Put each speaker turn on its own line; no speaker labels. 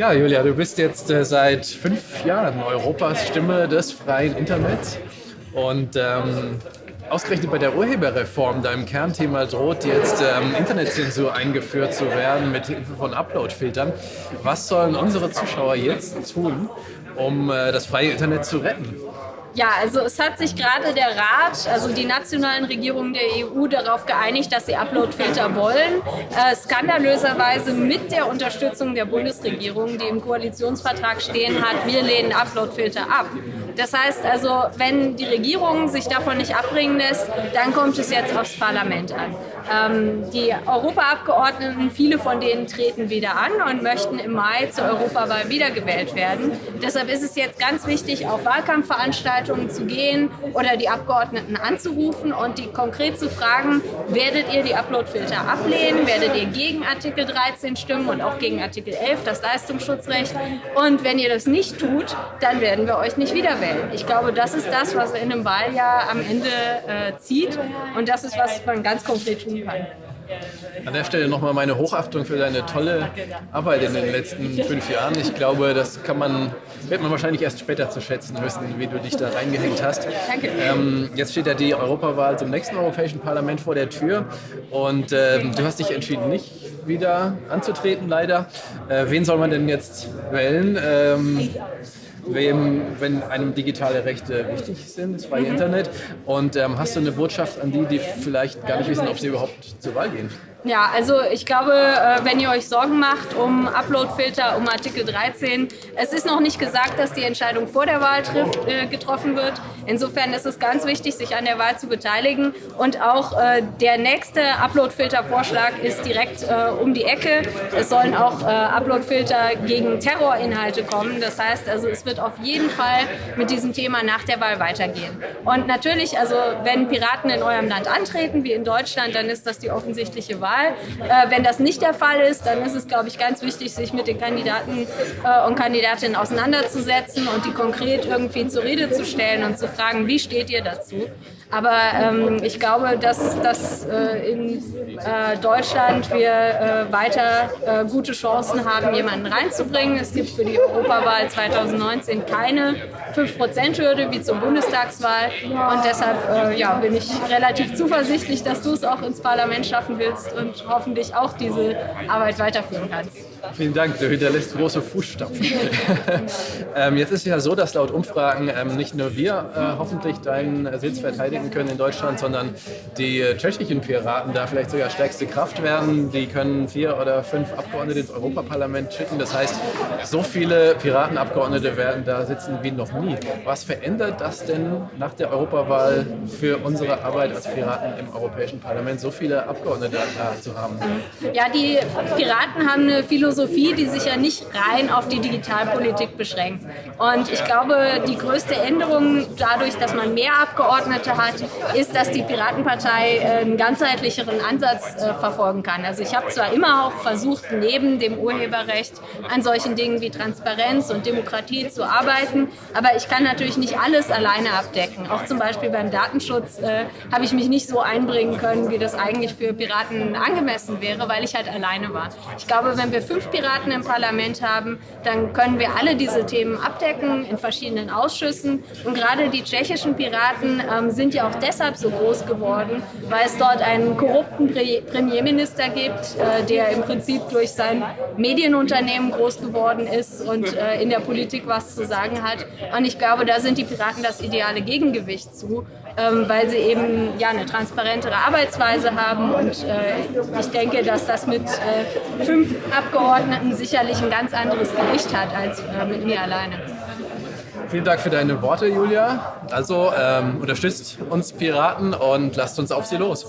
Ja, Julia, du bist jetzt äh, seit fünf Jahren Europas Stimme des freien Internets. Und ähm, ausgerechnet bei der Urheberreform, deinem Kernthema, droht jetzt ähm, Internetzensur eingeführt zu werden mit Hilfe von Uploadfiltern. Was sollen unsere Zuschauer jetzt tun, um äh, das freie Internet zu retten?
Ja, also es hat sich gerade der Rat, also die nationalen Regierungen der EU, darauf geeinigt, dass sie Uploadfilter wollen. Äh, skandalöserweise mit der Unterstützung der Bundesregierung, die im Koalitionsvertrag stehen hat, wir lehnen Uploadfilter ab. Das heißt also, wenn die Regierung sich davon nicht abbringen lässt, dann kommt es jetzt aufs Parlament an. Ähm, die Europaabgeordneten, viele von denen treten wieder an und möchten im Mai zur Europawahl wiedergewählt werden. Deshalb ist es jetzt ganz wichtig, auf Wahlkampfveranstaltungen zu gehen oder die Abgeordneten anzurufen und die konkret zu fragen, werdet ihr die Uploadfilter ablehnen, werdet ihr gegen Artikel 13 stimmen und auch gegen Artikel 11, das Leistungsschutzrecht. Und wenn ihr das nicht tut, dann werden wir euch nicht wiederwählen wählen. Ich glaube, das ist das, was in einem Wahljahr am Ende äh, zieht und das ist, was man ganz konkret tun kann.
An der Stelle nochmal meine Hochachtung für deine tolle Arbeit in den letzten fünf Jahren. Ich glaube, das kann man, wird man wahrscheinlich erst später zu schätzen wissen, wie du dich da reingehängt hast.
Danke.
Ähm, jetzt steht ja die Europawahl zum nächsten Europäischen Parlament vor der Tür und ähm, du hast dich entschieden, nicht wieder anzutreten, leider. Äh, wen soll man denn jetzt wählen? Ähm, wem, wenn einem digitale Rechte wichtig sind, das freie mhm. Internet. Und ähm, hast du eine Botschaft an die, die vielleicht gar nicht wissen, ob sie überhaupt zur Wahl gehen?
Ja, also ich glaube, äh, wenn ihr euch Sorgen macht um Uploadfilter, um Artikel 13, es ist noch nicht gesagt, dass die Entscheidung vor der Wahl trifft, äh, getroffen wird. Insofern ist es ganz wichtig, sich an der Wahl zu beteiligen. Und auch äh, der nächste Uploadfilter-Vorschlag ist direkt um die Ecke. Es sollen auch Uploadfilter gegen Terrorinhalte kommen. Das heißt, also es wird auf jeden Fall mit diesem Thema nach der Wahl weitergehen. Und natürlich, also wenn Piraten in eurem Land antreten, wie in Deutschland, dann ist das die offensichtliche Wahl. Wahl. Äh, wenn das nicht der Fall ist, dann ist es, glaube ich, ganz wichtig, sich mit den Kandidaten äh, und Kandidatinnen auseinanderzusetzen und die konkret irgendwie zur Rede zu stellen und zu fragen, wie steht ihr dazu? Aber ähm, ich glaube, dass, dass äh, in äh, Deutschland wir äh, weiter äh, gute Chancen haben, jemanden reinzubringen. Es gibt für die Europawahl 2019 keine 5%-Hürde wie zur Bundestagswahl. Und deshalb äh, ja, bin ich relativ zuversichtlich, dass du es auch ins Parlament schaffen willst und hoffentlich auch diese Arbeit weiterführen kannst.
Vielen Dank, du hinterlässt große Fußstapfen. ähm, jetzt ist ja so, dass laut Umfragen ähm, nicht nur wir äh, hoffentlich deinen Sitz verteidigen können in Deutschland, sondern die äh, tschechischen Piraten da vielleicht sogar stärkste Kraft werden. Die können vier oder fünf Abgeordnete ins Europaparlament schicken. Das heißt, so viele Piratenabgeordnete werden da sitzen wie noch nie. Was verändert das denn nach der Europawahl für unsere Arbeit als Piraten im Europäischen Parlament, so viele Abgeordnete da zu haben?
Ja, die Piraten haben eine Philosophie, die sich ja nicht rein auf die Digitalpolitik beschränkt. Und ich glaube, die größte Änderung dadurch, dass man mehr Abgeordnete hat, ist, dass die Piratenpartei äh, einen ganzheitlicheren Ansatz äh, verfolgen kann. Also ich habe zwar immer auch versucht, neben dem Urheberrecht an solchen Dingen wie Transparenz und Demokratie zu arbeiten, aber ich kann natürlich nicht alles alleine abdecken. Auch zum Beispiel beim Datenschutz äh, habe ich mich nicht so einbringen können, wie das eigentlich für Piraten angemessen wäre, weil ich halt alleine war. Ich glaube, wenn wir fünf Piraten im Parlament haben, dann können wir alle diese Themen abdecken in verschiedenen Ausschüssen. Und gerade die tschechischen Piraten ähm, sind ja auch deshalb so groß geworden, weil es dort einen korrupten Pre Premierminister gibt, äh, der im Prinzip durch sein Medienunternehmen groß geworden ist und äh, in der Politik was zu sagen hat. Und ich glaube, da sind die Piraten das ideale Gegengewicht zu ähm, weil sie eben ja, eine transparentere Arbeitsweise haben. Und äh, ich denke, dass das mit äh, fünf Abgeordneten sicherlich ein ganz anderes Gewicht hat als äh, mit mir alleine.
Vielen Dank für deine Worte, Julia. Also ähm, unterstützt uns Piraten und lasst uns auf sie los.